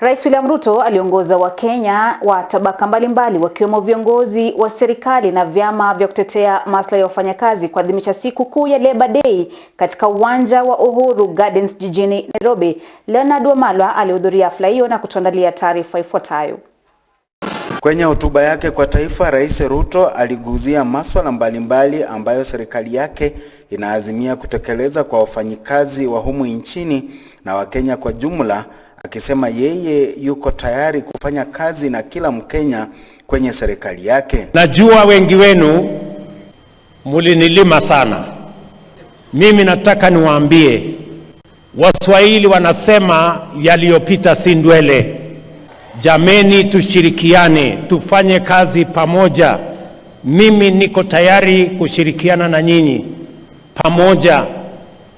Rais William Ruto aliongoza Wakenya wa tabaka mbalimbali wakiwemo viongozi wa serikali na vyama vya kutetea maslahi ya wafanyakazi kuadhimisha siku kuu ya Labour Day katika uwanja wa Uhuru Gardens jijini Nairobi. Leonard Wamalwa alihudhuria hafla hiyo na kutuandalia taarifa ifuatayo. Kwenye hotuba yake kwa taifa, Rais Ruto aliguzia masuala mbalimbali ambayo serikali yake inaazimia kutekeleza kwa wafanyikazi wa humu nchini na Wakenya kwa jumla, akisema yeye yuko tayari kufanya kazi na kila Mkenya kwenye serikali yake. Najua wengi wenu mulinilima sana. Mimi nataka niwaambie, Waswahili wanasema yaliyopita si ndwele. Jameni, tushirikiane, tufanye kazi pamoja. Mimi niko tayari kushirikiana na nyinyi pamoja,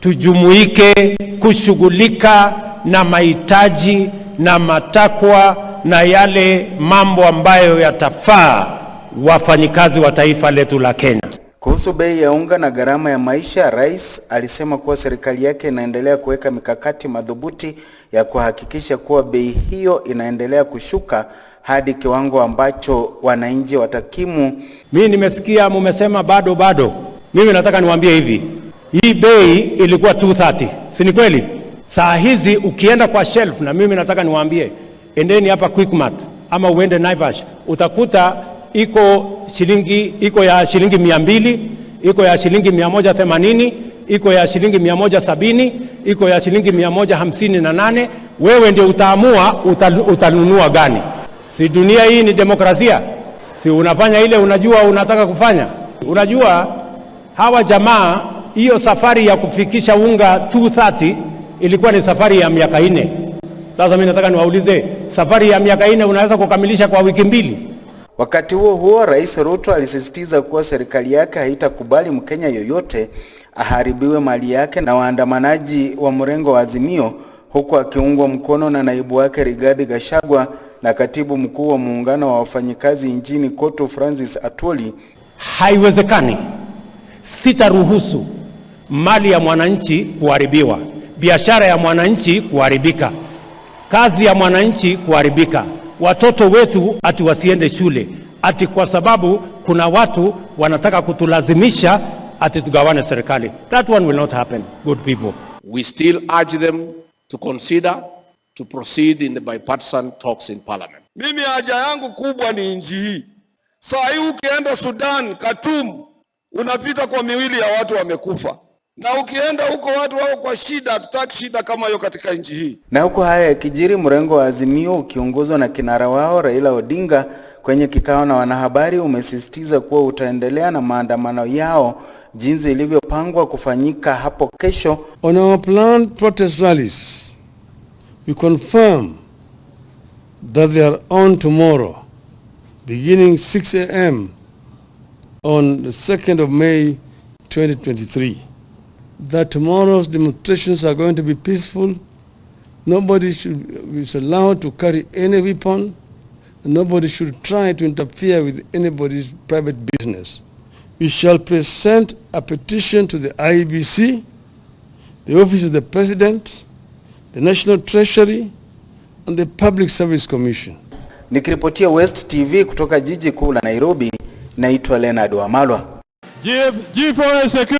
tujumuike kushughulika na mahitaji na matakwa na yale mambo ambayo yatafaa wafanyikazi wa taifa letu la Kenya. Kuhusu bei ya unga na gharama ya maisha, rais alisema kuwa serikali yake inaendelea kuweka mikakati madhubuti ya kuhakikisha kuwa bei hiyo inaendelea kushuka hadi kiwango ambacho wananchi watakimu. Mimi nimesikia mumesema bado bado. Mimi nataka niwaambie hivi, hii bei ilikuwa 230, si ni kweli? Saa hizi ukienda kwa shelf, na mimi nataka niwaambie, endeni hapa Quickmart ama uende Naivas, utakuta iko shilingi iko ya shilingi mia mbili iko ya shilingi mia moja themanini iko ya shilingi mia moja sabini iko ya shilingi mia moja hamsini na nane Wewe ndio utaamua utanunua gani. Si dunia hii ni demokrasia? Si unafanya ile unajua unataka kufanya? Unajua hawa jamaa, hiyo safari ya kufikisha unga 230 ilikuwa ni safari ya miaka nne. Sasa mimi nataka niwaulize, safari ya miaka nne unaweza kukamilisha kwa wiki mbili? Wakati huo huo, Rais Ruto alisisitiza kuwa serikali yake haitakubali Mkenya yoyote aharibiwe mali yake na waandamanaji wa mrengo wa Azimio, huku akiungwa mkono na naibu wake Rigathi Gachagua na katibu mkuu wa muungano wa wafanyikazi nchini KOTU Francis Atwoli. Haiwezekani, sitaruhusu mali ya mwananchi kuharibiwa, biashara ya mwananchi kuharibika, kazi ya mwananchi kuharibika watoto wetu ati wasiende shule ati kwa sababu kuna watu wanataka kutulazimisha ati tugawane serikali. That one will not happen, good people. We still urge them to consider to proceed in the bipartisan talks in parliament. Mimi haja yangu kubwa ni nchi hii. Saa hii ukienda Sudan, Khartoum, unapita kwa miwili ya watu wamekufa na ukienda huko watu wako kwa shida. Hatutaki shida kama hiyo katika nchi hii. Na huku haya yakijiri, mrengo wa Azimio ukiongozwa na kinara wao Raila Odinga kwenye kikao na wanahabari umesisitiza kuwa utaendelea na maandamano yao jinsi ilivyopangwa kufanyika hapo kesho. On our planned protest rallies, we confirm that they are on tomorrow, beginning 6 a.m. on the 2nd of May 2023. That tomorrow's demonstrations are going to be peaceful. Nobody should is allowed to carry any weapon. Nobody should try to interfere with anybody's private business. We shall present a petition to the IEBC, the Office of the President, the National Treasury, and the Public Service Commission. Nikiripotia West TV kutoka jiji kuu la Nairobi, naitwa Leonard Wamalwa. Give, give for a security.